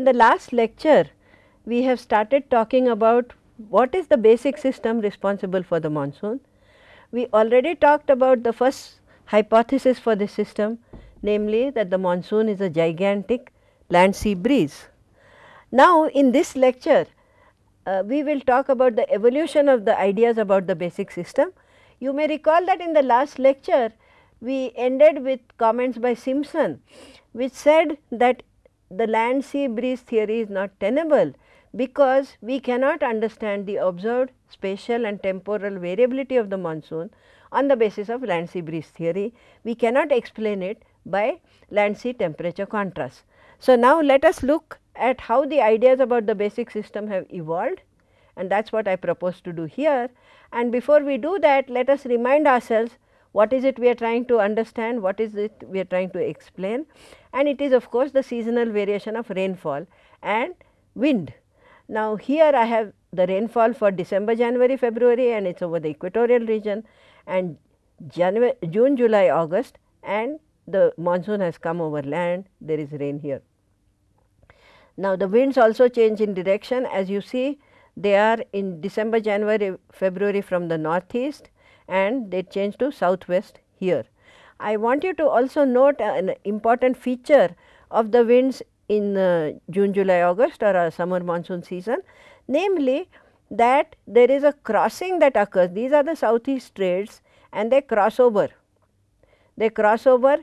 in the last lecture we have started talking about what is the basic system responsible for the monsoon. We already talked about the first hypothesis for the system namely that the monsoon is a gigantic land sea breeze. Now, in this lecture uh, we will talk about the evolution of the ideas about the basic system. You may recall that in the last lecture we ended with comments by Simpson which said that the land sea breeze theory is not tenable because we cannot understand the observed spatial and temporal variability of the monsoon on the basis of land sea breeze theory. We cannot explain it by land sea temperature contrast. So, now let us look at how the ideas about the basic system have evolved and that is what I propose to do here. And before we do that, let us remind ourselves what is it we are trying to understand, what is it we are trying to explain and it is of course the seasonal variation of rainfall and wind. Now, here I have the rainfall for December, January, February and it is over the equatorial region and January, June, July, August and the monsoon has come over land, there is rain here. Now, the winds also change in direction as you see they are in December, January, February from the northeast and they change to southwest here. I want you to also note an important feature of the winds in uh, June, July, August or a summer monsoon season, namely that there is a crossing that occurs. These are the southeast trades and they cross over. They cross over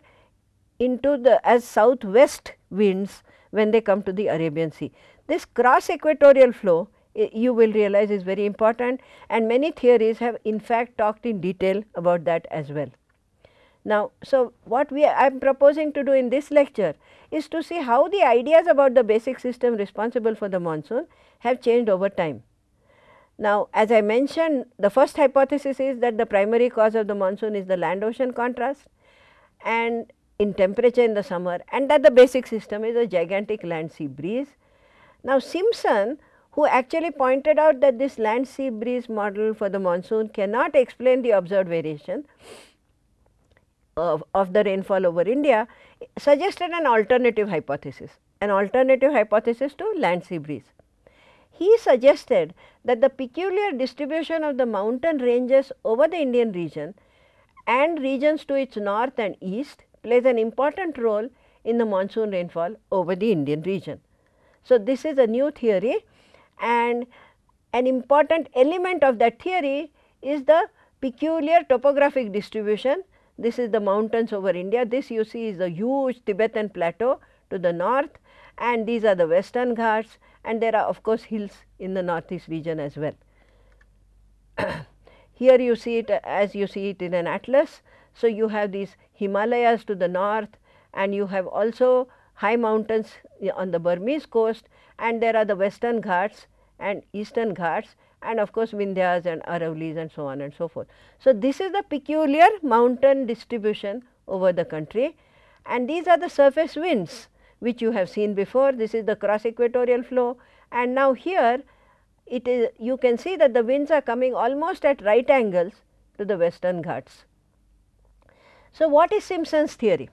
into the as southwest winds when they come to the Arabian Sea. This cross equatorial flow you will realize is very important and many theories have in fact talked in detail about that as well. Now, so what we I am proposing to do in this lecture is to see how the ideas about the basic system responsible for the monsoon have changed over time. Now, as I mentioned the first hypothesis is that the primary cause of the monsoon is the land ocean contrast and in temperature in the summer and that the basic system is a gigantic land sea breeze. Now, Simpson who actually pointed out that this land sea breeze model for the monsoon cannot explain the observed variation of, of the rainfall over India suggested an alternative hypothesis, an alternative hypothesis to land sea breeze. He suggested that the peculiar distribution of the mountain ranges over the Indian region and regions to its north and east plays an important role in the monsoon rainfall over the Indian region. So, this is a new theory and an important element of that theory is the peculiar topographic distribution this is the mountains over India. This you see is the huge Tibetan plateau to the north and these are the western Ghats and there are of course hills in the northeast region as well. Here you see it as you see it in an atlas. So, you have these Himalayas to the north and you have also high mountains on the Burmese coast and there are the western Ghats and eastern Ghats and of course, Vindhyas and Aravallis and so on and so forth. So, this is the peculiar mountain distribution over the country and these are the surface winds which you have seen before. This is the cross equatorial flow and now here it is you can see that the winds are coming almost at right angles to the western Ghats. So, what is Simpson's theory?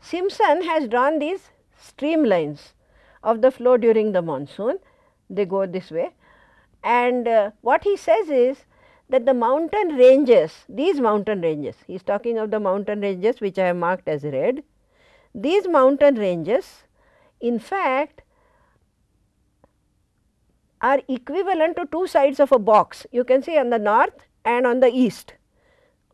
Simpson has drawn these streamlines of the flow during the monsoon, they go this way and uh, what he says is that the mountain ranges, these mountain ranges, he is talking of the mountain ranges which I have marked as red. These mountain ranges in fact are equivalent to two sides of a box. You can see on the north and on the east,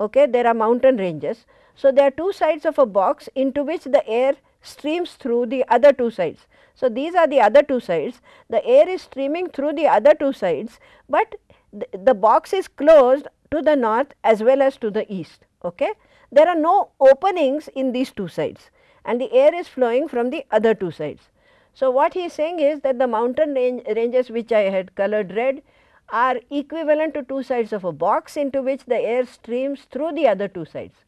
okay, there are mountain ranges. So, there are two sides of a box into which the air streams through the other two sides. So, these are the other two sides, the air is streaming through the other two sides, but the, the box is closed to the north as well as to the east. Okay? There are no openings in these two sides and the air is flowing from the other two sides. So, what he is saying is that the mountain range, ranges which I had colored red are equivalent to two sides of a box into which the air streams through the other two sides.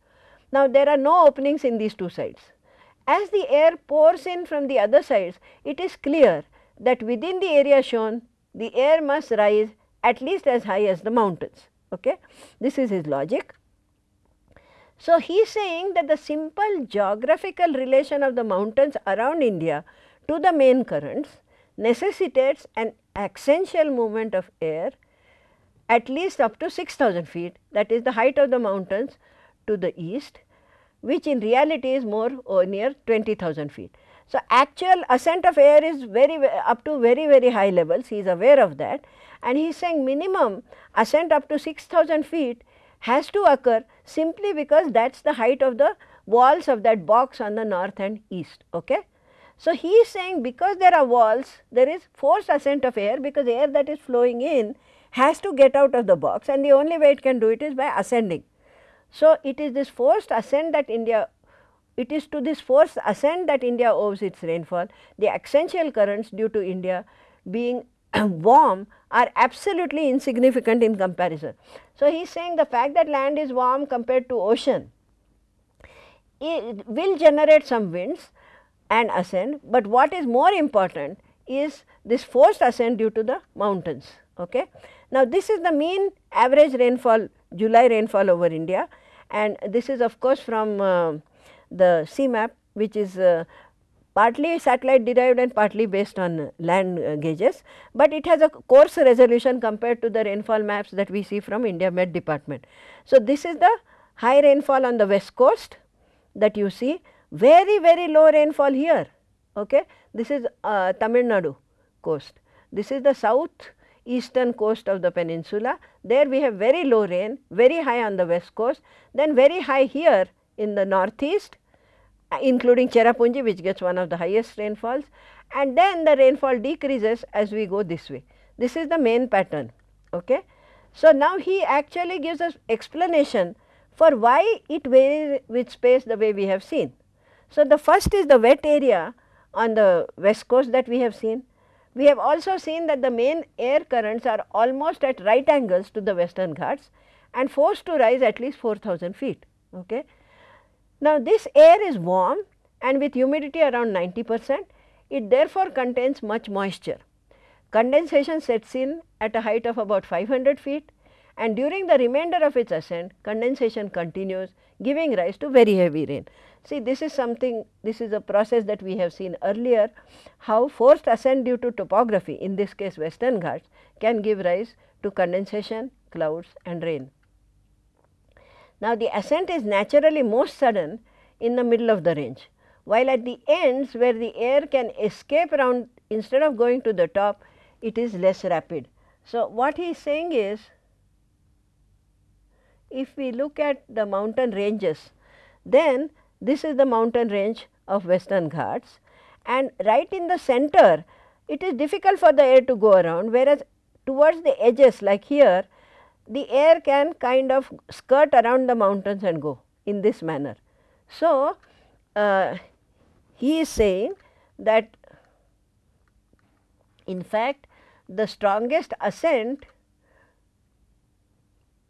Now, there are no openings in these two sides. As the air pours in from the other sides, it is clear that within the area shown, the air must rise at least as high as the mountains. Okay? This is his logic. So, he is saying that the simple geographical relation of the mountains around India to the main currents necessitates an axial movement of air at least up to 6000 feet that is the height of the mountains to the east which in reality is more or near 20,000 feet. So, actual ascent of air is very up to very very high levels he is aware of that and he is saying minimum ascent up to 6000 feet has to occur simply because that is the height of the walls of that box on the north and east. Okay. So, he is saying because there are walls there is forced ascent of air because air that is flowing in has to get out of the box and the only way it can do it is by ascending. So, it is this forced ascent that India it is to this forced ascent that India owes its rainfall. The axial currents due to India being warm are absolutely insignificant in comparison. So, he is saying the fact that land is warm compared to ocean it will generate some winds and ascent, but what is more important is this forced ascent due to the mountains. Okay. Now, this is the mean average rainfall July rainfall over India and this is of course from uh, the CMAP which is uh, partly satellite derived and partly based on land uh, gauges, but it has a coarse resolution compared to the rainfall maps that we see from India Met department. So, this is the high rainfall on the west coast that you see very very low rainfall here. Okay. This is uh, Tamil Nadu coast. This is the south eastern coast of the peninsula. There we have very low rain, very high on the west coast, then very high here in the northeast including Cherrapunji which gets one of the highest rainfalls and then the rainfall decreases as we go this way. This is the main pattern. Okay. So, now he actually gives us explanation for why it varies with space the way we have seen. So, the first is the wet area on the west coast that we have seen. We have also seen that the main air currents are almost at right angles to the western Ghats and forced to rise at least 4000 feet. Okay. Now, this air is warm and with humidity around 90 percent, it therefore contains much moisture. Condensation sets in at a height of about 500 feet and during the remainder of its ascent condensation continues giving rise to very heavy rain. See this is something this is a process that we have seen earlier how forced ascent due to topography in this case western Ghats can give rise to condensation, clouds and rain. Now the ascent is naturally most sudden in the middle of the range while at the ends where the air can escape around instead of going to the top it is less rapid. So, what he is saying is if we look at the mountain ranges, then this is the mountain range of western Ghats and right in the center it is difficult for the air to go around whereas towards the edges like here the air can kind of skirt around the mountains and go in this manner. So, uh, he is saying that in fact the strongest ascent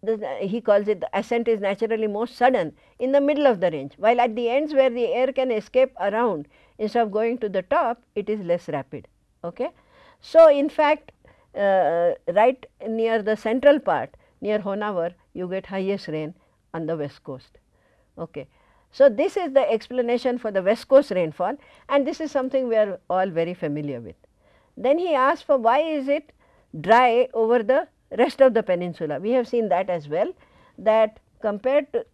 the, he calls it the ascent is naturally most sudden in the middle of the range, while at the ends where the air can escape around instead of going to the top it is less rapid. Okay. So, in fact, uh, right near the central part near Honavar you get highest rain on the west coast. Okay. So, this is the explanation for the west coast rainfall and this is something we are all very familiar with. Then he asked for why is it dry over the rest of the peninsula. We have seen that as well that compared to,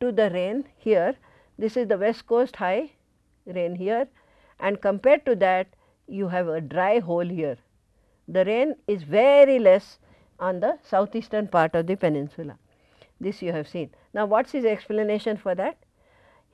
to the rain here, this is the west coast high rain here and compared to that you have a dry hole here. The rain is very less on the southeastern part of the peninsula. This you have seen. Now, what is his explanation for that?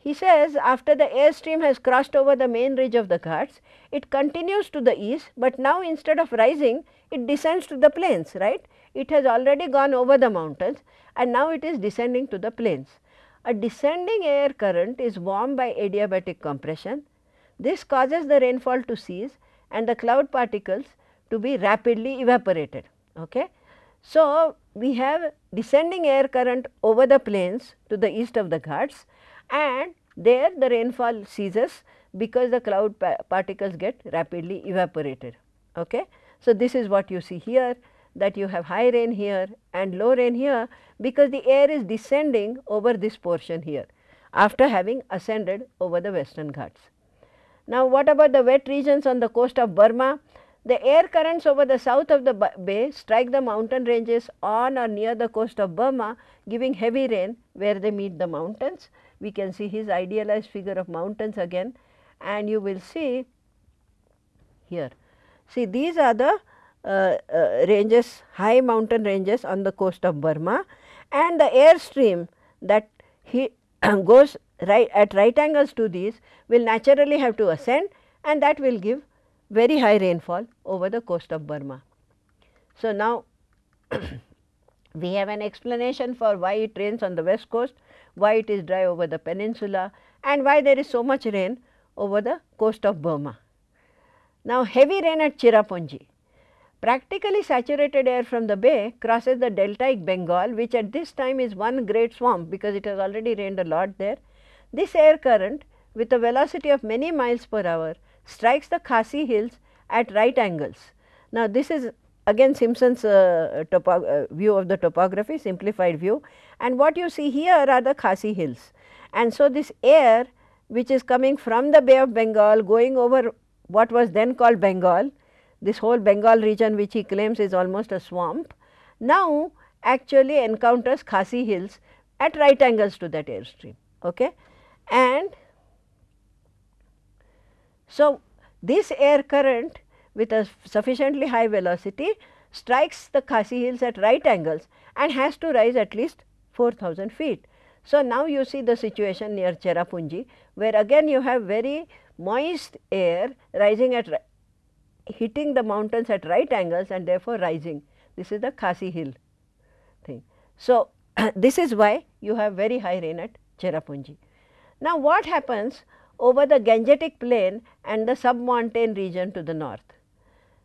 He says after the airstream has crossed over the main ridge of the Ghats, it continues to the east, but now instead of rising, it descends to the plains, right. It has already gone over the mountains and now it is descending to the plains. A descending air current is warmed by adiabatic compression. This causes the rainfall to cease and the cloud particles to be rapidly evaporated. Okay. So, we have descending air current over the plains to the east of the Ghats and there the rainfall ceases because the cloud pa particles get rapidly evaporated. Okay. So, this is what you see here that you have high rain here and low rain here because the air is descending over this portion here after having ascended over the western Ghats. Now, what about the wet regions on the coast of Burma? The air currents over the south of the bay strike the mountain ranges on or near the coast of Burma giving heavy rain where they meet the mountains. We can see his idealized figure of mountains again and you will see here. See these are the uh, uh, ranges high mountain ranges on the coast of Burma and the air stream that he goes right at right angles to these will naturally have to ascend and that will give very high rainfall over the coast of Burma. So, now we have an explanation for why it rains on the west coast, why it is dry over the peninsula and why there is so much rain over the coast of Burma. Now, heavy rain at Cherrapunji. Practically saturated air from the bay crosses the deltaic Bengal which at this time is one great swamp because it has already rained a lot there. This air current with a velocity of many miles per hour strikes the Khasi hills at right angles. Now, this is again Simpson's uh, uh, view of the topography simplified view and what you see here are the Khasi hills. And so, this air which is coming from the Bay of Bengal going over what was then called Bengal, this whole Bengal region which he claims is almost a swamp, now actually encounters Khasi hills at right angles to that airstream. Okay? And so, this air current with a sufficiently high velocity strikes the Khasi hills at right angles and has to rise at least 4000 feet. So, now you see the situation near Cherrapunji where again you have very moist air rising at hitting the mountains at right angles and therefore rising. This is the Khasi hill thing. So, this is why you have very high rain at Cherrapunji. Now, what happens over the Gangetic plain and the submontane region to the north.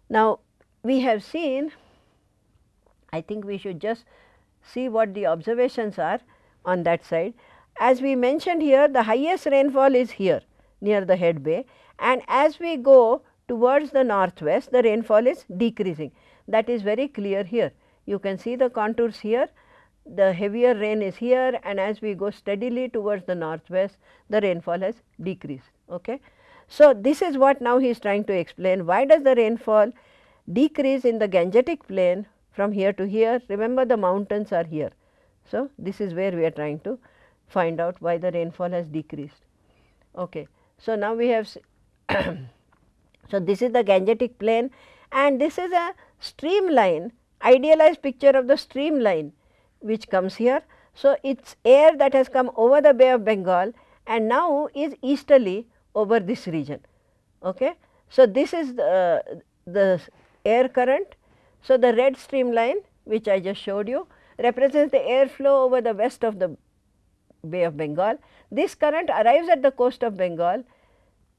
Now, we have seen, I think we should just see what the observations are on that side. As we mentioned here, the highest rainfall is here near the head bay and as we go towards the northwest, the rainfall is decreasing. That is very clear here. You can see the contours here the heavier rain is here and as we go steadily towards the northwest the rainfall has decreased. Okay. So, this is what now he is trying to explain why does the rainfall decrease in the Gangetic plain from here to here remember the mountains are here. So, this is where we are trying to find out why the rainfall has decreased. Okay. So, now we have so this is the Gangetic plain and this is a streamline idealized picture of the streamline which comes here. So, it is air that has come over the Bay of Bengal and now is easterly over this region. Okay. So, this is the, the air current. So, the red streamline which I just showed you represents the air flow over the west of the Bay of Bengal. This current arrives at the coast of Bengal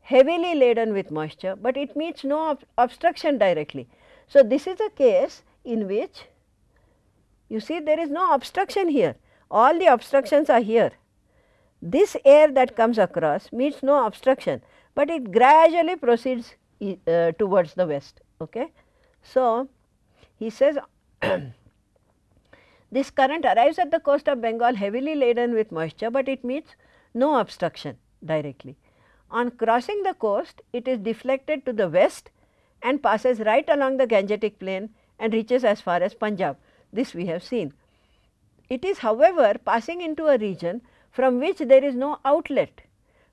heavily laden with moisture, but it meets no ob obstruction directly. So, this is a case in which you see there is no obstruction here, all the obstructions are here. This air that comes across meets no obstruction, but it gradually proceeds uh, towards the west. Okay. So, he says this current arrives at the coast of Bengal heavily laden with moisture, but it meets no obstruction directly. On crossing the coast, it is deflected to the west and passes right along the Gangetic plain and reaches as far as Punjab. This we have seen. It is however, passing into a region from which there is no outlet,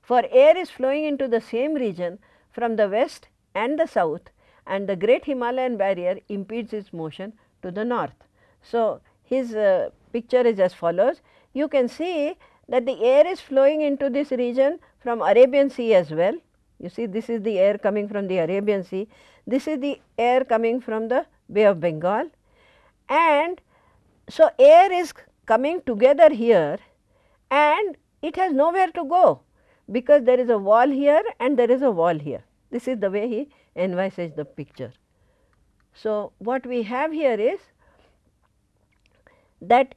for air is flowing into the same region from the west and the south and the great Himalayan barrier impedes its motion to the north. So, his uh, picture is as follows. You can see that the air is flowing into this region from Arabian Sea as well. You see this is the air coming from the Arabian Sea, this is the air coming from the Bay of Bengal and so air is coming together here and it has nowhere to go because there is a wall here and there is a wall here. This is the way he envisages the picture. So, what we have here is that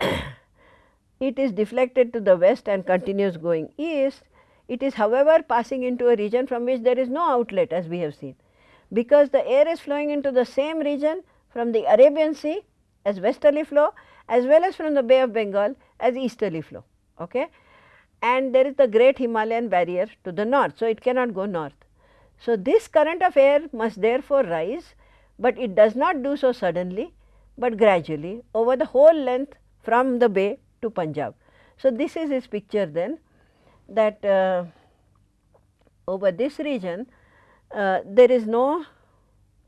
it is deflected to the west and continues going east. It is however, passing into a region from which there is no outlet as we have seen, because the air is flowing into the same region from the Arabian Sea as westerly flow as well as from the Bay of Bengal as easterly flow. Okay. and there is the great Himalayan barrier to the north. So, it cannot go north. So, this current of air must therefore rise, but it does not do so suddenly, but gradually over the whole length from the bay to Punjab. So, this is his picture then that uh, over this region uh, there is no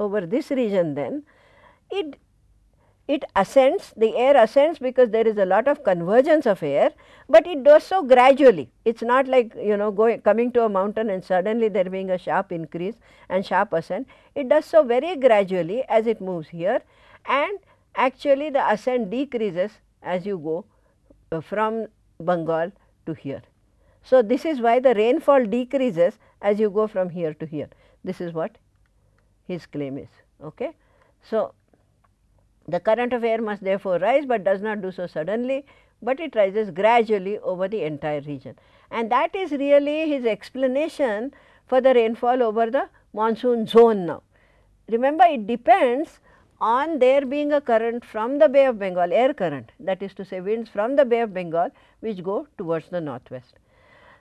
over this region then it it ascends the air ascends because there is a lot of convergence of air, but it does so gradually. It is not like you know going coming to a mountain and suddenly there being a sharp increase and sharp ascent. It does so very gradually as it moves here and actually the ascent decreases as you go uh, from Bengal to here. So, this is why the rainfall decreases as you go from here to here. This is what his claim is. Okay. So, the current of air must therefore rise, but does not do so suddenly, but it rises gradually over the entire region. And that is really his explanation for the rainfall over the monsoon zone now. Remember it depends on there being a current from the Bay of Bengal, air current that is to say winds from the Bay of Bengal which go towards the northwest.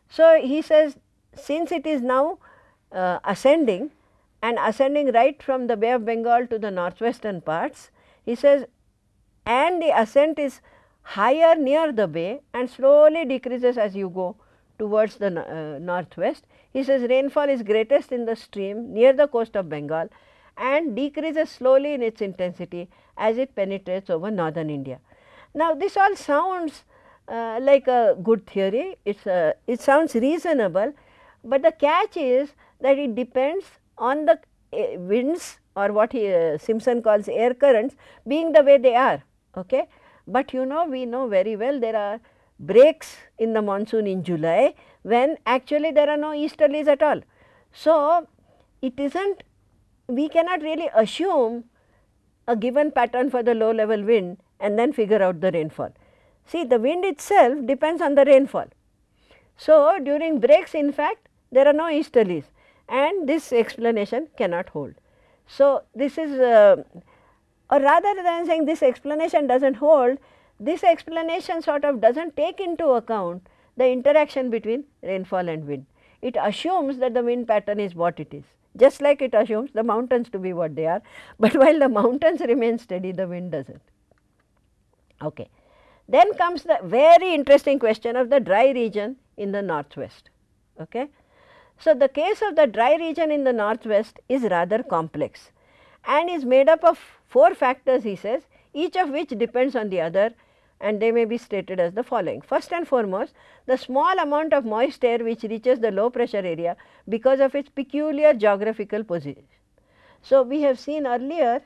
So, he says since it is now uh, ascending and ascending right from the Bay of Bengal to the northwestern parts, he says and the ascent is higher near the bay and slowly decreases as you go towards the uh, northwest. He says rainfall is greatest in the stream near the coast of Bengal and decreases slowly in its intensity as it penetrates over northern India. Now, this all sounds uh, like a good theory, it's a, it sounds reasonable, but the catch is that it depends on the uh, winds or what he, uh, Simpson calls air currents being the way they are. Okay? But you know we know very well there are breaks in the monsoon in July when actually there are no easterlies at all. So, it is not we cannot really assume a given pattern for the low level wind and then figure out the rainfall. See the wind itself depends on the rainfall. So, during breaks in fact there are no easterlies and this explanation cannot hold. So, this is uh, or rather than saying this explanation does not hold, this explanation sort of does not take into account the interaction between rainfall and wind. It assumes that the wind pattern is what it is, just like it assumes the mountains to be what they are, but while the mountains remain steady, the wind does not. Okay. Then comes the very interesting question of the dry region in the northwest. Okay. So, the case of the dry region in the northwest is rather complex and is made up of four factors he says each of which depends on the other and they may be stated as the following. First and foremost the small amount of moist air which reaches the low pressure area because of its peculiar geographical position. So, we have seen earlier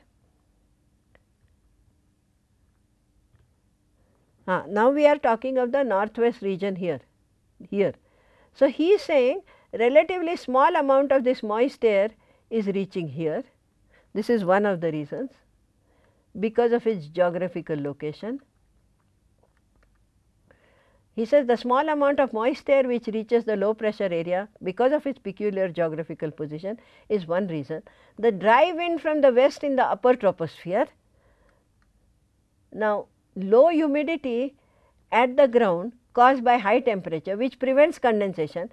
uh, now we are talking of the northwest region here here. So, he is saying relatively small amount of this moist air is reaching here. This is one of the reasons because of its geographical location. He says the small amount of moist air which reaches the low pressure area because of its peculiar geographical position is one reason. The dry wind from the west in the upper troposphere. Now, low humidity at the ground caused by high temperature which prevents condensation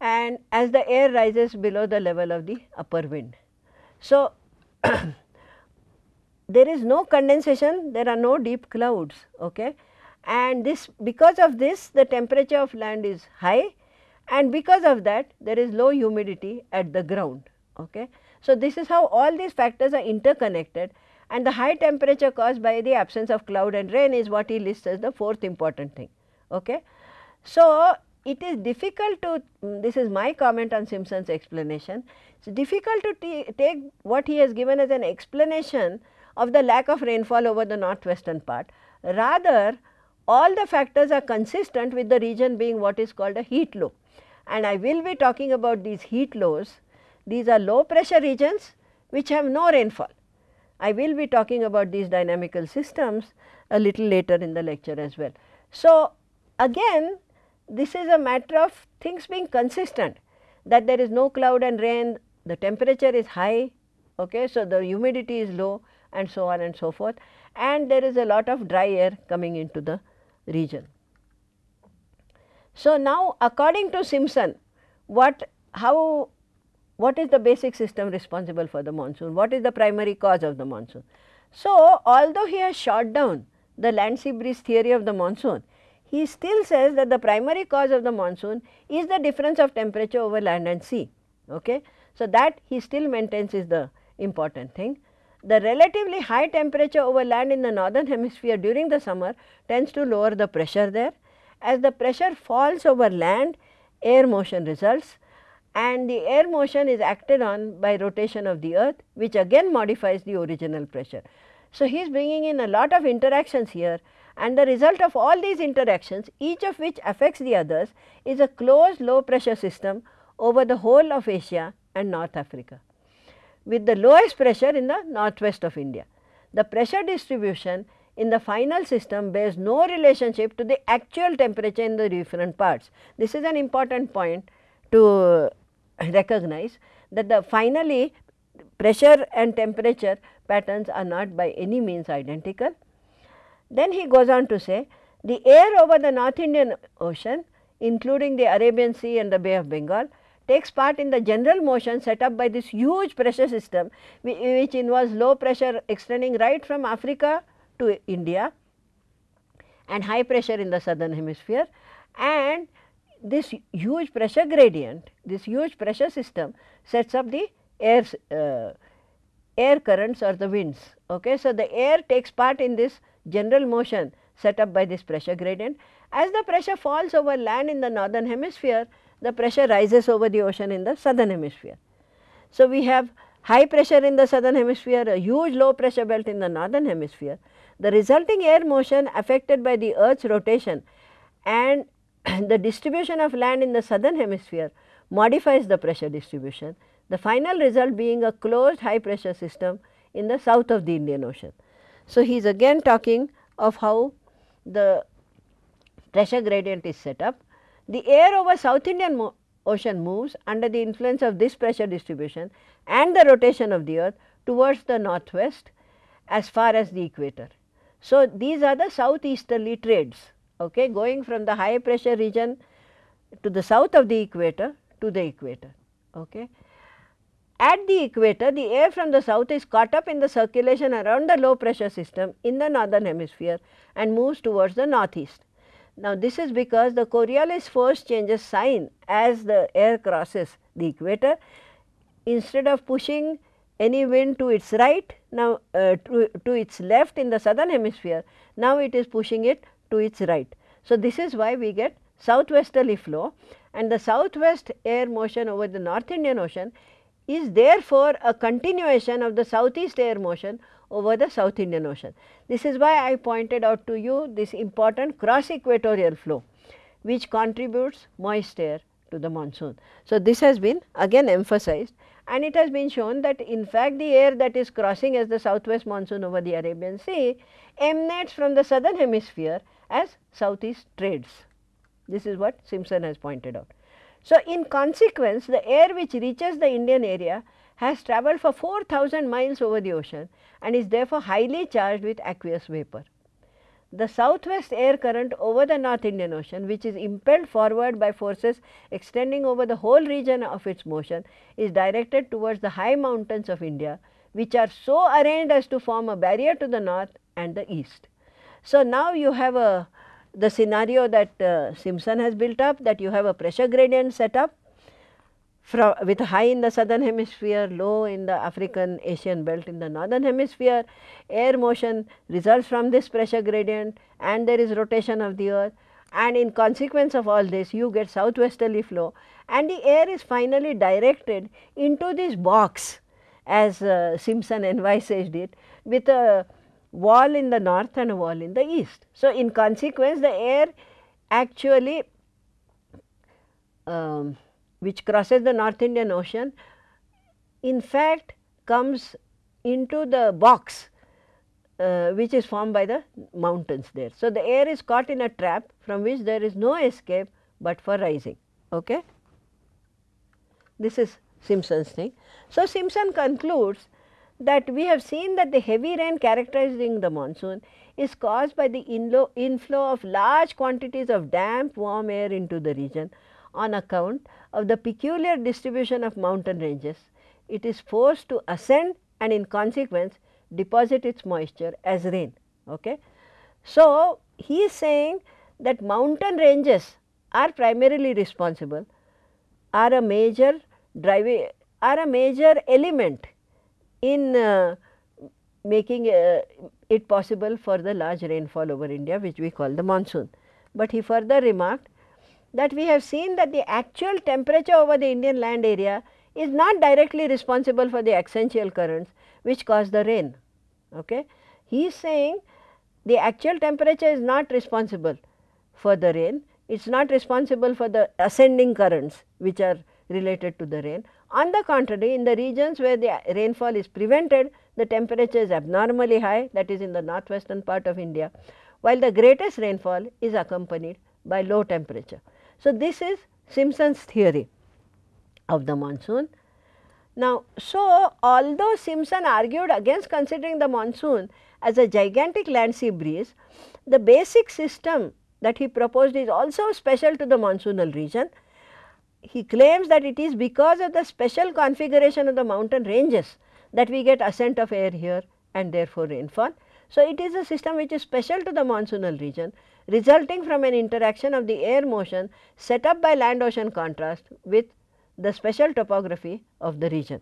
and as the air rises below the level of the upper wind. So, there is no condensation, there are no deep clouds okay? and this because of this the temperature of land is high and because of that there is low humidity at the ground. Okay? So, this is how all these factors are interconnected and the high temperature caused by the absence of cloud and rain is what he lists as the fourth important thing. Okay? So, it is difficult to mm, this is my comment on Simpson's explanation. It is difficult to take what he has given as an explanation of the lack of rainfall over the northwestern part. Rather all the factors are consistent with the region being what is called a heat low and I will be talking about these heat lows. These are low pressure regions which have no rainfall. I will be talking about these dynamical systems a little later in the lecture as well. So, again this is a matter of things being consistent that there is no cloud and rain, the temperature is high, okay, so the humidity is low and so on and so forth and there is a lot of dry air coming into the region. So, now according to Simpson, what how what is the basic system responsible for the monsoon? What is the primary cause of the monsoon? So, although he has shot down the land sea breeze theory of the monsoon, he still says that the primary cause of the monsoon is the difference of temperature over land and sea. Okay? So, that he still maintains is the important thing. The relatively high temperature over land in the northern hemisphere during the summer tends to lower the pressure there. As the pressure falls over land, air motion results and the air motion is acted on by rotation of the earth which again modifies the original pressure. So, he is bringing in a lot of interactions here and the result of all these interactions each of which affects the others is a closed low pressure system over the whole of Asia and North Africa with the lowest pressure in the northwest of India. The pressure distribution in the final system bears no relationship to the actual temperature in the different parts. This is an important point to recognize that the finally pressure and temperature patterns are not by any means identical. Then he goes on to say the air over the North Indian Ocean including the Arabian Sea and the Bay of Bengal takes part in the general motion set up by this huge pressure system which involves low pressure extending right from Africa to India and high pressure in the southern hemisphere and this huge pressure gradient, this huge pressure system sets up the air, uh, air currents or the winds. Okay. So, the air takes part in this general motion set up by this pressure gradient. As the pressure falls over land in the northern hemisphere, the pressure rises over the ocean in the southern hemisphere. So, we have high pressure in the southern hemisphere, a huge low pressure belt in the northern hemisphere. The resulting air motion affected by the earth's rotation and the distribution of land in the southern hemisphere modifies the pressure distribution, the final result being a closed high pressure system in the south of the Indian Ocean. So, he is again talking of how the pressure gradient is set up. The air over South Indian Ocean moves under the influence of this pressure distribution and the rotation of the earth towards the northwest as far as the equator. So, these are the southeasterly trades okay, going from the high pressure region to the south of the equator to the equator. Okay. At the equator, the air from the south is caught up in the circulation around the low pressure system in the northern hemisphere and moves towards the northeast. Now, this is because the Coriolis force changes sign as the air crosses the equator. Instead of pushing any wind to its right, now uh, to, to its left in the southern hemisphere, now it is pushing it to its right. So, this is why we get southwesterly flow and the southwest air motion over the North Indian Ocean is therefore a continuation of the southeast air motion over the South Indian Ocean. This is why I pointed out to you this important cross equatorial flow which contributes moist air to the monsoon. So, this has been again emphasized and it has been shown that in fact the air that is crossing as the southwest monsoon over the Arabian Sea emanates from the southern hemisphere as southeast trades. This is what Simpson has pointed out. So, in consequence the air which reaches the Indian area has travelled for 4000 miles over the ocean and is therefore highly charged with aqueous vapor. The southwest air current over the North Indian Ocean which is impelled forward by forces extending over the whole region of its motion is directed towards the high mountains of India which are so arranged as to form a barrier to the north and the east. So, now you have a the scenario that uh, Simpson has built up that you have a pressure gradient set up from with high in the southern hemisphere, low in the African Asian belt in the northern hemisphere. Air motion results from this pressure gradient and there is rotation of the earth and in consequence of all this you get southwesterly flow and the air is finally directed into this box as uh, Simpson envisaged it with a wall in the north and a wall in the east. So, in consequence the air actually um, which crosses the North Indian Ocean in fact comes into the box uh, which is formed by the mountains there. So, the air is caught in a trap from which there is no escape but for rising. Okay? This is Simpson's thing. So, Simpson concludes that we have seen that the heavy rain characterizing the monsoon is caused by the inflow of large quantities of damp warm air into the region on account of the peculiar distribution of mountain ranges. It is forced to ascend and in consequence deposit its moisture as rain. Okay. So, he is saying that mountain ranges are primarily responsible are a major driving are a major element in uh, making uh, it possible for the large rainfall over India which we call the monsoon. But he further remarked that we have seen that the actual temperature over the Indian land area is not directly responsible for the axial currents which cause the rain. Okay. He is saying the actual temperature is not responsible for the rain, it is not responsible for the ascending currents which are related to the rain. On the contrary, in the regions where the rainfall is prevented, the temperature is abnormally high that is in the northwestern part of India, while the greatest rainfall is accompanied by low temperature. So, this is Simpson's theory of the monsoon. Now, so although Simpson argued against considering the monsoon as a gigantic land sea breeze, the basic system that he proposed is also special to the monsoonal region he claims that it is because of the special configuration of the mountain ranges that we get ascent of air here and therefore rainfall. So, it is a system which is special to the monsoonal region resulting from an interaction of the air motion set up by land ocean contrast with the special topography of the region.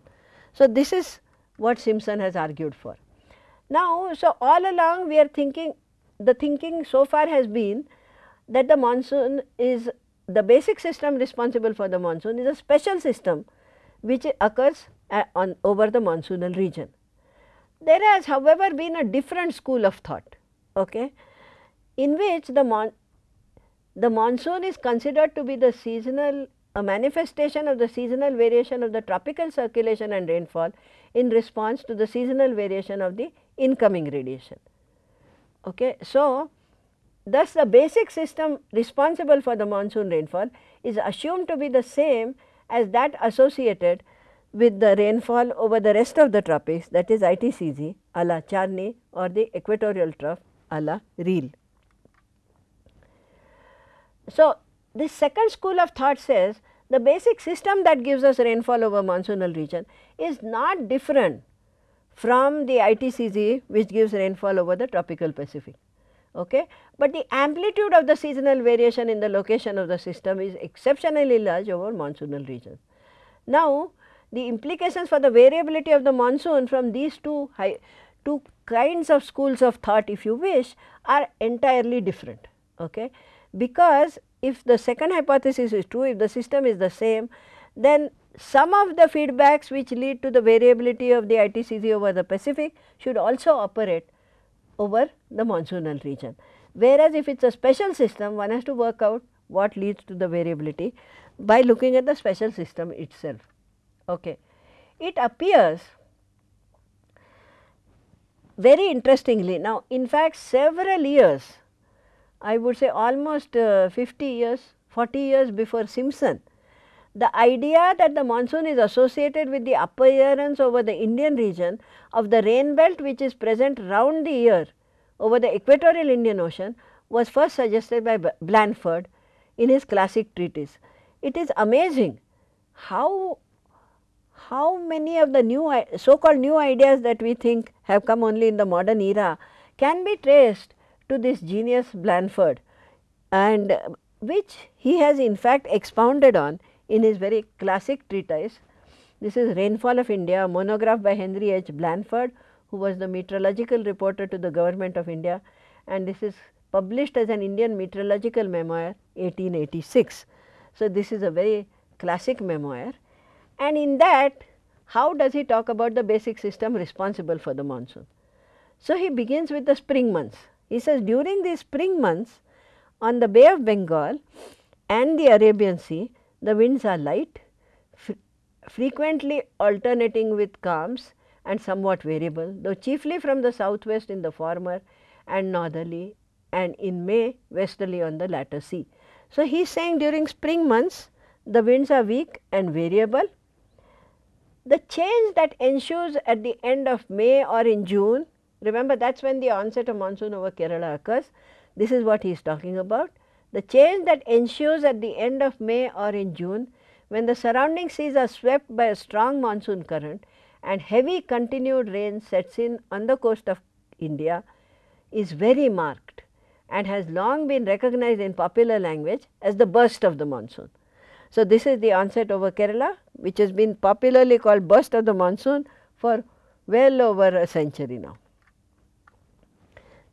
So, this is what Simpson has argued for. Now, so all along we are thinking the thinking so far has been that the monsoon is the basic system responsible for the monsoon is a special system which occurs on over the monsoonal region. There has however been a different school of thought okay, in which the, mon the monsoon is considered to be the seasonal a manifestation of the seasonal variation of the tropical circulation and rainfall in response to the seasonal variation of the incoming radiation. Okay. So, Thus, the basic system responsible for the monsoon rainfall is assumed to be the same as that associated with the rainfall over the rest of the tropics that is ITCZ a la Charney or the equatorial trough a la Riehl. So, this second school of thought says the basic system that gives us rainfall over monsoonal region is not different from the ITCZ which gives rainfall over the tropical Pacific okay. but the amplitude of the seasonal variation in the location of the system is exceptionally large over monsoonal regions. Now, the implications for the variability of the monsoon from these two high, two kinds of schools of thought if you wish are entirely different okay. because if the second hypothesis is true if the system is the same then some of the feedbacks which lead to the variability of the ITCZ over the Pacific should also operate over the monsoonal region. Whereas, if it is a special system one has to work out what leads to the variability by looking at the special system itself. Okay. It appears very interestingly now in fact several years I would say almost uh, 50 years 40 years before Simpson the idea that the monsoon is associated with the appearance over the Indian region of the rain belt which is present round the year over the equatorial Indian Ocean was first suggested by Blanford in his classic treatise. It is amazing how how many of the new so called new ideas that we think have come only in the modern era can be traced to this genius Blanford and which he has in fact expounded on in his very classic treatise. This is Rainfall of India, monograph by Henry H. Blanford, who was the meteorological reporter to the government of India and this is published as an Indian meteorological memoir 1886. So, this is a very classic memoir and in that how does he talk about the basic system responsible for the monsoon. So, he begins with the spring months. He says during these spring months on the Bay of Bengal and the Arabian Sea the winds are light, frequently alternating with calms and somewhat variable, though chiefly from the southwest in the former and northerly and in May westerly on the latter sea. So, he is saying during spring months the winds are weak and variable. the change that ensues at the end of May or in June, remember that is when the onset of monsoon over Kerala occurs, this is what he is talking about. The change that ensues at the end of May or in June when the surrounding seas are swept by a strong monsoon current and heavy continued rain sets in on the coast of India is very marked and has long been recognized in popular language as the burst of the monsoon. So, this is the onset over Kerala which has been popularly called burst of the monsoon for well over a century now.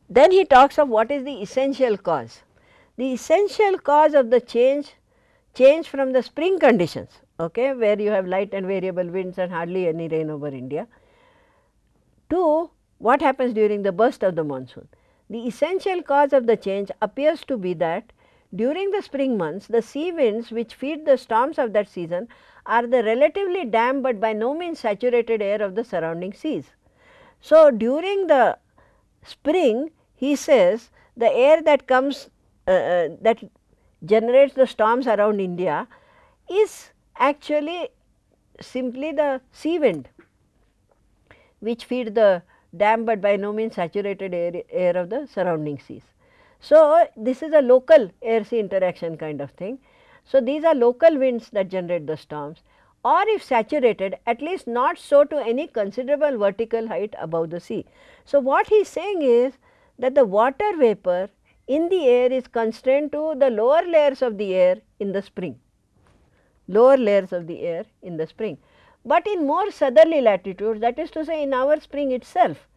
Then he talks of what is the essential cause. The essential cause of the change, change from the spring conditions, okay, where you have light and variable winds and hardly any rain over India, to what happens during the burst of the monsoon. The essential cause of the change appears to be that during the spring months, the sea winds which feed the storms of that season are the relatively damp, but by no means saturated air of the surrounding seas. So, during the spring he says the air that comes uh, uh, that generates the storms around India is actually simply the sea wind which feed the damp, but by no means saturated air, air of the surrounding seas. So, this is a local air sea interaction kind of thing. So, these are local winds that generate the storms or if saturated at least not so to any considerable vertical height above the sea. So, what he is saying is that the water vapor in the air is constrained to the lower layers of the air in the spring, lower layers of the air in the spring. But in more southerly latitudes that is to say in our spring itself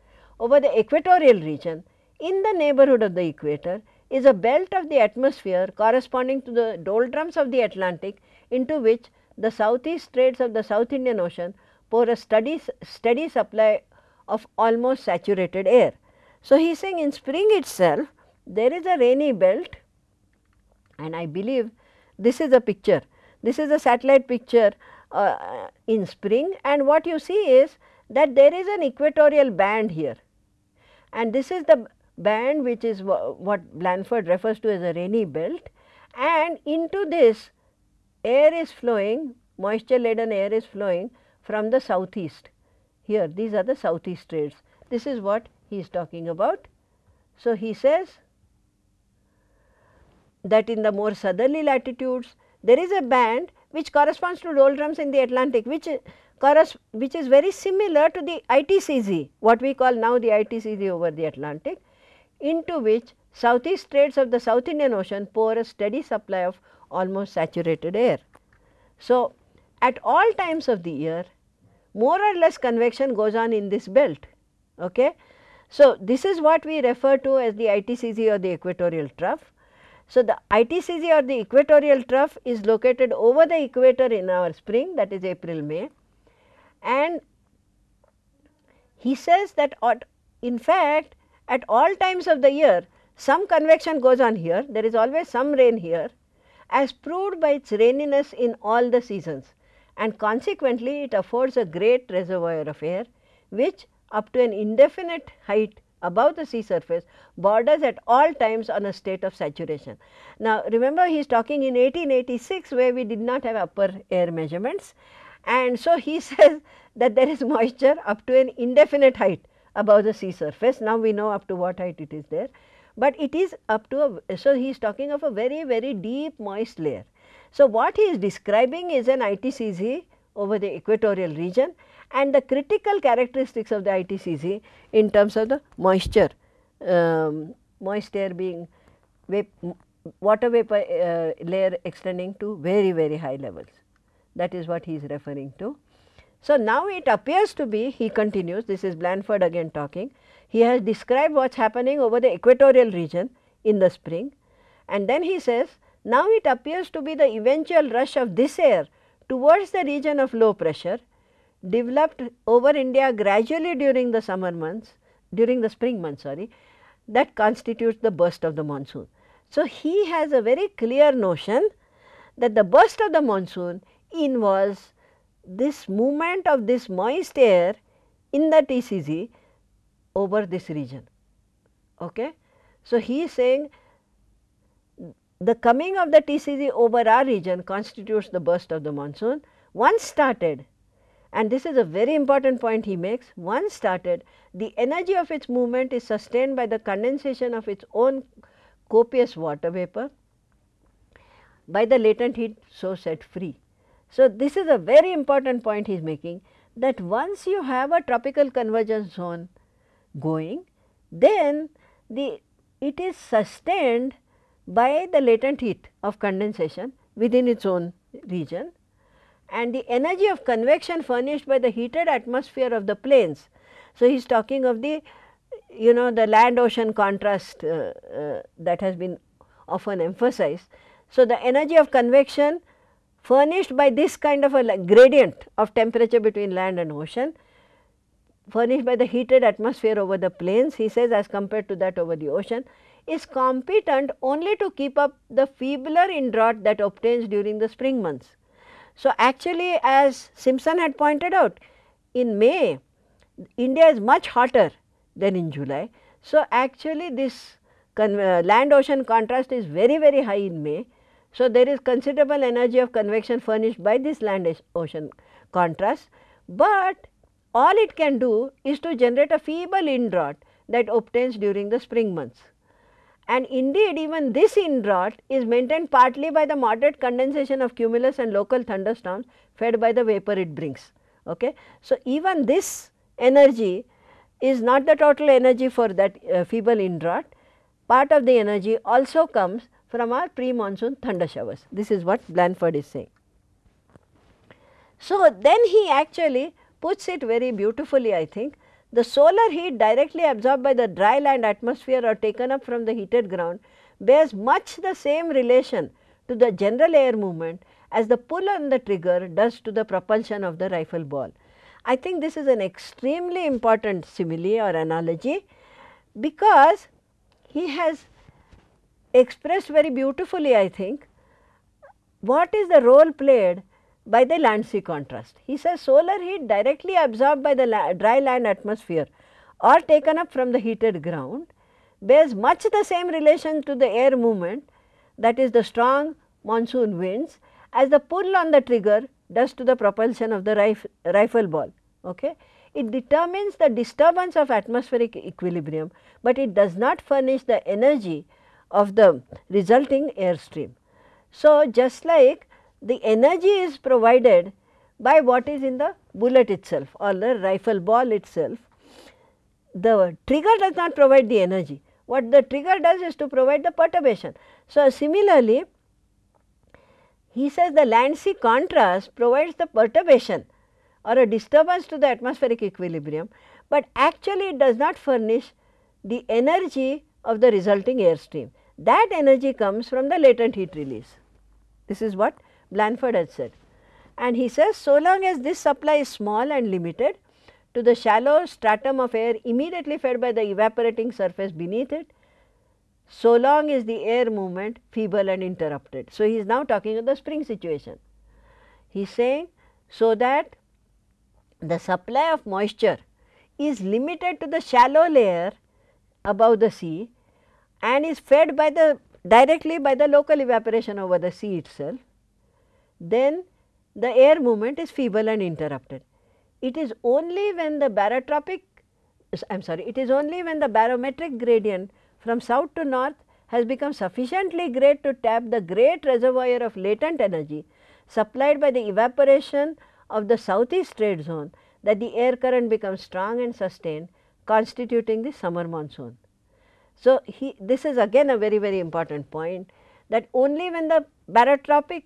over the equatorial region in the neighborhood of the equator is a belt of the atmosphere corresponding to the doldrums of the Atlantic into which the southeast trades of the South Indian Ocean pour a steady, steady supply of almost saturated air. So, he is saying in spring itself there is a rainy belt and I believe this is a picture. This is a satellite picture uh, in spring and what you see is that there is an equatorial band here and this is the band which is what Blanford refers to as a rainy belt and into this air is flowing moisture laden air is flowing from the southeast here these are the southeast trades. this is what he is talking about. So, he says that in the more southerly latitudes there is a band which corresponds to doldrums in the Atlantic which which is very similar to the ITCZ what we call now the ITCZ over the Atlantic into which southeast trades of the South Indian Ocean pour a steady supply of almost saturated air. So, at all times of the year more or less convection goes on in this belt. Okay. So, this is what we refer to as the ITCZ or the equatorial trough. So, the ITCZ or the equatorial trough is located over the equator in our spring that is April, May. And he says that in fact at all times of the year some convection goes on here, there is always some rain here as proved by its raininess in all the seasons. And consequently it affords a great reservoir of air which up to an indefinite height above the sea surface borders at all times on a state of saturation. Now, remember he is talking in 1886 where we did not have upper air measurements and so he says that there is moisture up to an indefinite height above the sea surface. Now, we know up to what height it is there, but it is up to a, so he is talking of a very very deep moist layer. So, what he is describing is an ITCZ over the equatorial region and the critical characteristics of the ITCZ in terms of the moisture, um, moist air being vap water vapor uh, layer extending to very very high levels. That is what he is referring to. So, now it appears to be he continues this is Blanford again talking. He has described what is happening over the equatorial region in the spring and then he says now it appears to be the eventual rush of this air towards the region of low pressure developed over India gradually during the summer months, during the spring months sorry, that constitutes the burst of the monsoon. So, he has a very clear notion that the burst of the monsoon involves this movement of this moist air in the ITCZ over this region. Okay? So, he is saying the coming of the ITCZ over our region constitutes the burst of the monsoon. Once started, and this is a very important point he makes, once started the energy of its movement is sustained by the condensation of its own copious water vapor by the latent heat so set free. So, this is a very important point he is making that once you have a tropical convergence zone going, then the it is sustained by the latent heat of condensation within its own region and the energy of convection furnished by the heated atmosphere of the plains. So, he is talking of the you know the land ocean contrast uh, uh, that has been often emphasized. So, the energy of convection furnished by this kind of a gradient of temperature between land and ocean furnished by the heated atmosphere over the plains he says as compared to that over the ocean is competent only to keep up the feebler indraught that obtains during the spring months. So, actually as Simpson had pointed out in May India is much hotter than in July. So, actually this uh, land ocean contrast is very very high in May. So, there is considerable energy of convection furnished by this land ocean contrast, but all it can do is to generate a feeble indraught that obtains during the spring months. And indeed, even this indraught is maintained partly by the moderate condensation of cumulus and local thunderstorms fed by the vapor it brings. Okay. So, even this energy is not the total energy for that uh, feeble indraught, part of the energy also comes from our pre-monsoon thunder showers. This is what Blanford is saying. So, then he actually puts it very beautifully I think the solar heat directly absorbed by the dry land atmosphere or taken up from the heated ground bears much the same relation to the general air movement as the pull on the trigger does to the propulsion of the rifle ball. I think this is an extremely important simile or analogy because he has expressed very beautifully I think what is the role played by the land sea contrast. He says solar heat directly absorbed by the la dry land atmosphere or taken up from the heated ground bears much the same relation to the air movement that is the strong monsoon winds as the pull on the trigger does to the propulsion of the rif rifle ball. Okay. It determines the disturbance of atmospheric equilibrium, but it does not furnish the energy of the resulting airstream. So, just like the energy is provided by what is in the bullet itself or the rifle ball itself. The trigger does not provide the energy, what the trigger does is to provide the perturbation. So, similarly, he says the land sea contrast provides the perturbation or a disturbance to the atmospheric equilibrium, but actually it does not furnish the energy of the resulting airstream. That energy comes from the latent heat release. This is what Blanford had said. And he says, so long as this supply is small and limited to the shallow stratum of air immediately fed by the evaporating surface beneath it, so long is the air movement feeble and interrupted. So, he is now talking of the spring situation. He is saying, so that the supply of moisture is limited to the shallow layer above the sea and is fed by the directly by the local evaporation over the sea itself then the air movement is feeble and interrupted. It is only when the barotropic I am sorry, it is only when the barometric gradient from south to north has become sufficiently great to tap the great reservoir of latent energy supplied by the evaporation of the southeast trade zone that the air current becomes strong and sustained constituting the summer monsoon. So, he, this is again a very very important point that only when the barotropic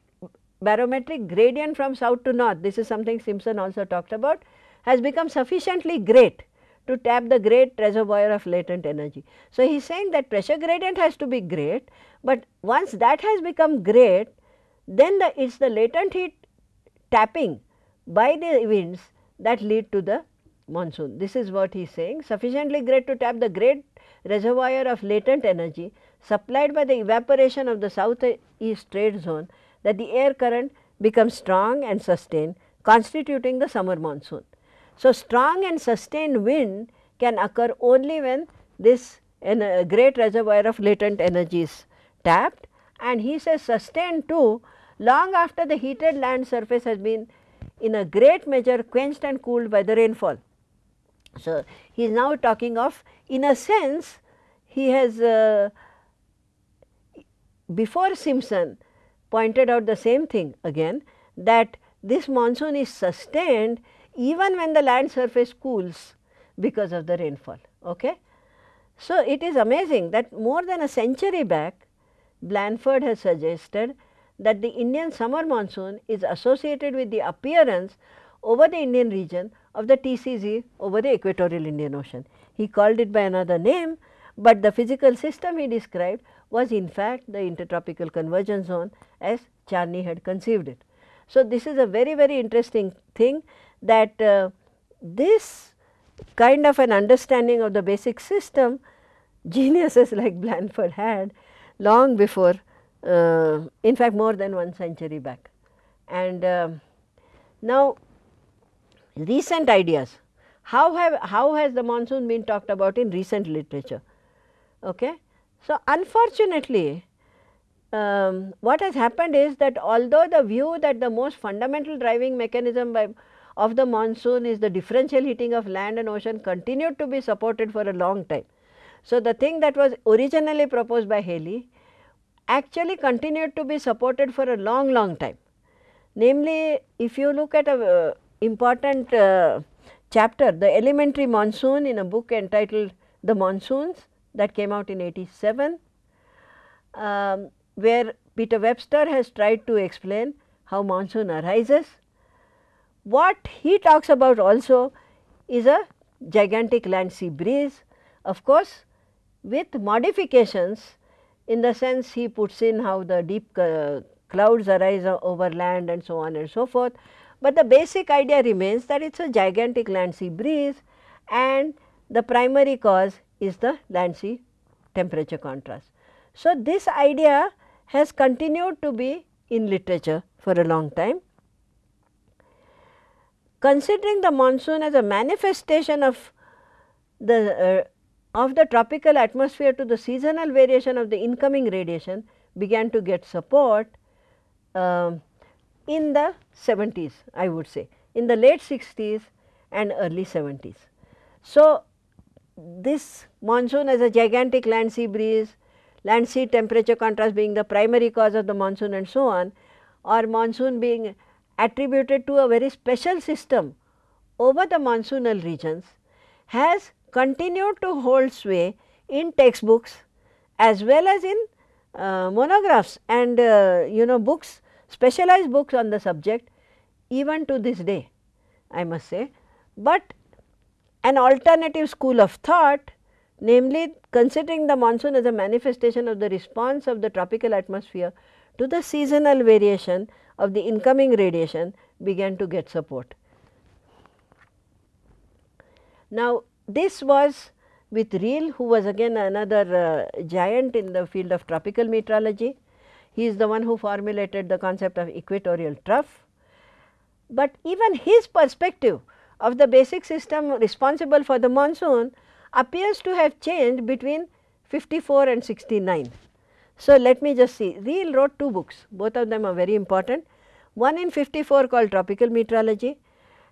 barometric gradient from south to north, this is something Simpson also talked about, has become sufficiently great to tap the great reservoir of latent energy. So, he is saying that pressure gradient has to be great, but once that has become great, then the it is the latent heat tapping by the winds that lead to the monsoon. This is what he is saying sufficiently great to tap the great reservoir of latent energy supplied by the evaporation of the southeast trade zone that the air current becomes strong and sustained constituting the summer monsoon. So, strong and sustained wind can occur only when this great reservoir of latent energy is tapped and he says sustained too long after the heated land surface has been in a great measure quenched and cooled by the rainfall. So, he is now talking of in a sense he has uh, before Simpson pointed out the same thing again that this monsoon is sustained even when the land surface cools because of the rainfall. Okay? So, it is amazing that more than a century back Blanford has suggested that the Indian summer monsoon is associated with the appearance over the Indian region of the ITCZ over the equatorial Indian Ocean. He called it by another name, but the physical system he described was in fact the intertropical convergence zone as Charney had conceived it. So, this is a very very interesting thing that uh, this kind of an understanding of the basic system geniuses like Blanford had long before uh, in fact more than one century back. And uh, now recent ideas how have how has the monsoon been talked about in recent literature okay so unfortunately um, what has happened is that although the view that the most fundamental driving mechanism by of the monsoon is the differential heating of land and ocean continued to be supported for a long time. So, the thing that was originally proposed by Halley actually continued to be supported for a long long time. Namely, if you look at a uh, important uh, chapter the elementary monsoon in a book entitled The Monsoons that came out in 87, um, where Peter Webster has tried to explain how monsoon arises. What he talks about also is a gigantic land sea breeze of course, with modifications in the sense he puts in how the deep uh, clouds arise over land and so on and so forth. But the basic idea remains that it is a gigantic land sea breeze and the primary cause is the land sea temperature contrast. So, this idea has continued to be in literature for a long time. Considering the monsoon as a manifestation of the uh, of the tropical atmosphere to the seasonal variation of the incoming radiation began to get support uh, in the 70s I would say in the late 60s and early 70s. So, this monsoon as a gigantic land sea breeze, land sea temperature contrast being the primary cause of the monsoon and so on or monsoon being attributed to a very special system over the monsoonal regions has continued to hold sway in textbooks as well as in uh, monographs and uh, you know books specialized books on the subject even to this day I must say. But an alternative school of thought namely considering the monsoon as a manifestation of the response of the tropical atmosphere to the seasonal variation of the incoming radiation began to get support. Now, this was with Riehl who was again another uh, giant in the field of tropical meteorology. He is the one who formulated the concept of equatorial trough. But even his perspective of the basic system responsible for the monsoon appears to have changed between 54 and 69. So, let me just see Riehl wrote two books both of them are very important one in 54 called tropical meteorology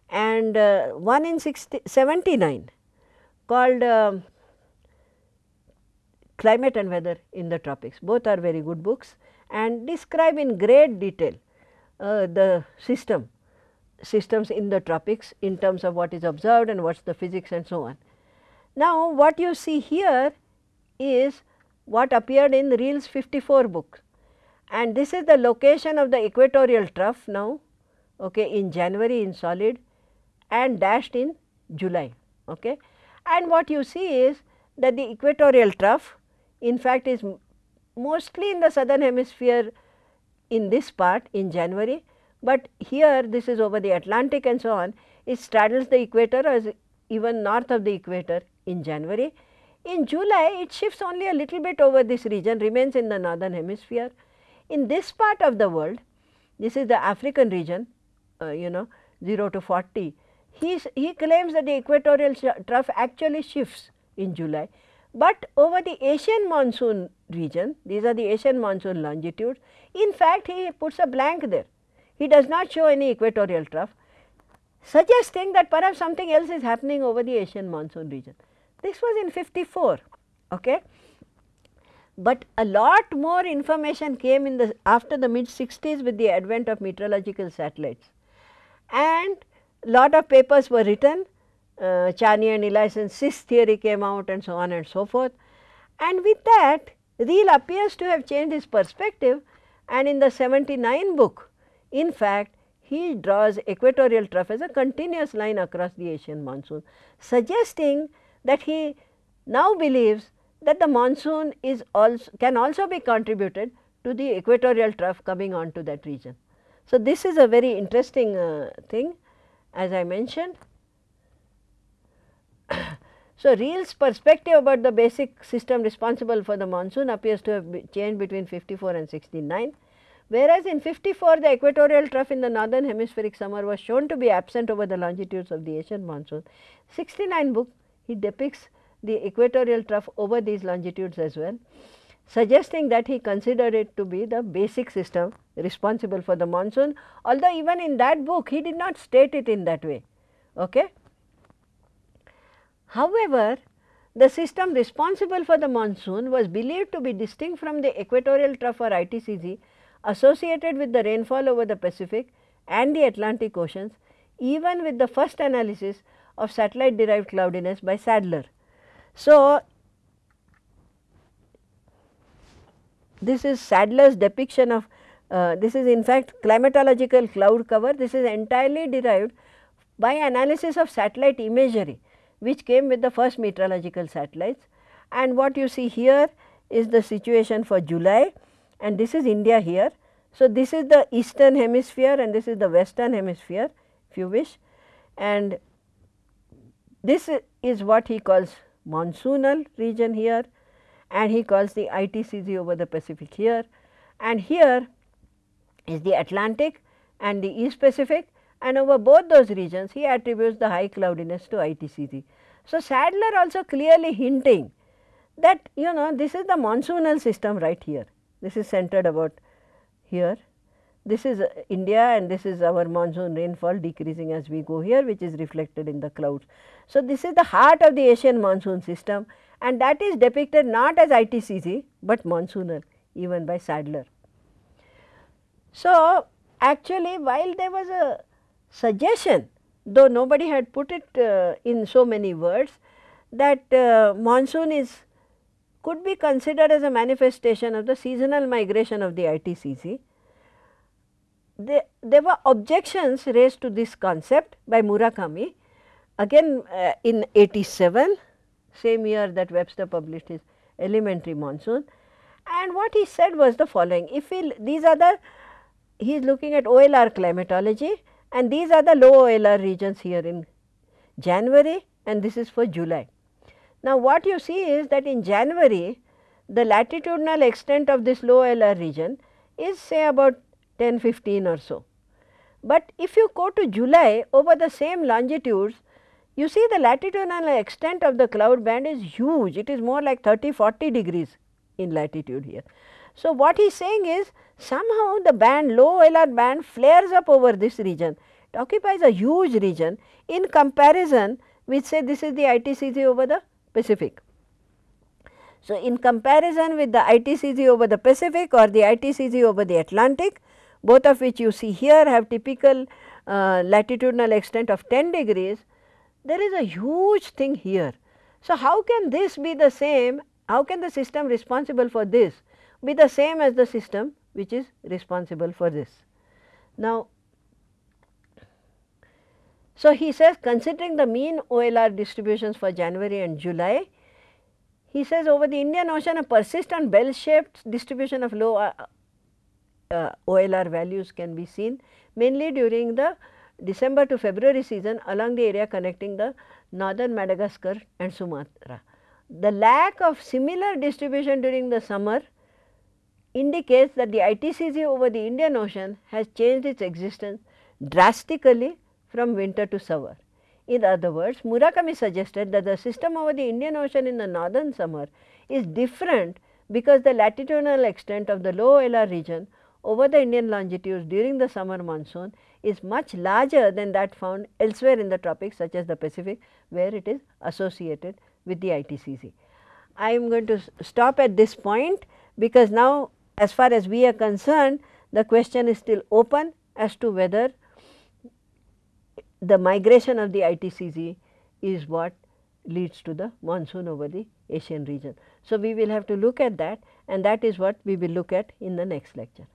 and uh, one in 60, 79 called uh, Climate and Weather in the Tropics. Both are very good books and describe in great detail uh, the system systems in the tropics in terms of what is observed and what is the physics and so on. Now, what you see here is what appeared in Riehl's 54 book and this is the location of the equatorial trough now okay, in January in solid and dashed in July. Okay. And what you see is that the equatorial trough in fact is mostly in the southern hemisphere in this part in January, but here this is over the Atlantic and so on it straddles the equator as even north of the equator in January. In July it shifts only a little bit over this region remains in the northern hemisphere. In this part of the world this is the African region uh, you know 0 to 40 he, he claims that the equatorial trough actually shifts in July, but over the Asian monsoon region, these are the Asian monsoon longitudes, in fact he puts a blank there. He does not show any equatorial trough, suggesting that perhaps something else is happening over the Asian monsoon region. This was in 54. Okay. But a lot more information came in the after the mid 60s with the advent of meteorological satellites and lot of papers were written, uh, Charney and Eliassen's CISK theory came out and so on and so forth. And with that Riehl appears to have changed his perspective and in the 79 book in fact he draws equatorial trough as a continuous line across the Asian monsoon suggesting that he now believes that the monsoon is also can also be contributed to the equatorial trough coming on to that region. So, this is a very interesting uh, thing as I mentioned. so, Riehl's perspective about the basic system responsible for the monsoon appears to have changed between 54 and 69. Whereas, in 54 the equatorial trough in the northern hemispheric summer was shown to be absent over the longitudes of the Asian monsoon. 69 book he depicts the equatorial trough over these longitudes as well, suggesting that he considered it to be the basic system responsible for the monsoon, although even in that book he did not state it in that way. Okay. However, the system responsible for the monsoon was believed to be distinct from the equatorial trough or ITCZ associated with the rainfall over the Pacific and the Atlantic oceans even with the first analysis of satellite derived cloudiness by Sadler. So, this is Sadler's depiction of uh, this is in fact climatological cloud cover. This is entirely derived by analysis of satellite imagery which came with the first meteorological satellites. And what you see here is the situation for July and this is India here. So, this is the eastern hemisphere and this is the western hemisphere if you wish. And this is what he calls monsoonal region here. And he calls the ITCZ over the Pacific here. And here is the Atlantic and the East Pacific. And over both those regions he attributes the high cloudiness to ITCZ. So, Sadler also clearly hinting that you know this is the monsoonal system right here, this is centered about here. This is India and this is our monsoon rainfall decreasing as we go here which is reflected in the clouds. So, this is the heart of the Asian monsoon system and that is depicted not as ITCZ, but monsoonal even by Sadler. So, actually while there was a suggestion though nobody had put it uh, in so many words that uh, monsoon is could be considered as a manifestation of the seasonal migration of the ITCZ. There, there were objections raised to this concept by Murakami again uh, in 87 same year that Webster published his elementary monsoon and what he said was the following if we these are the he is looking at OLR climatology and these are the low OLR regions here in January and this is for July. Now, what you see is that in January the latitudinal extent of this low OLR region is say about 10 15 or so. But if you go to July over the same longitudes you see the latitudinal extent of the cloud band is huge it is more like 30 40 degrees in latitude here. So, what he is saying is somehow the band low OLR band flares up over this region it occupies a huge region in comparison with say this is the ITCZ over the Pacific. So, in comparison with the ITCZ over the Pacific or the ITCZ over the Atlantic both of which you see here have typical uh, latitudinal extent of 10 degrees, there is a huge thing here. So, how can this be the same, how can the system responsible for this be the same as the system which is responsible for this. Now, so he says considering the mean OLR distributions for January and July, he says over the Indian Ocean a persistent bell shaped distribution of low uh, uh, OLR values can be seen mainly during the December to February season along the area connecting the northern Madagascar and Sumatra. The lack of similar distribution during the summer indicates that the ITCZ over the Indian Ocean has changed its existence drastically from winter to summer. In other words, Murakami suggested that the system over the Indian Ocean in the northern summer is different because the latitudinal extent of the low OLR region over the Indian longitudes during the summer monsoon is much larger than that found elsewhere in the tropics such as the Pacific where it is associated with the ITCZ. I am going to stop at this point because now as far as we are concerned the question is still open as to whether the migration of the ITCZ is what leads to the monsoon over the Asian region. So, we will have to look at that and that is what we will look at in the next lecture.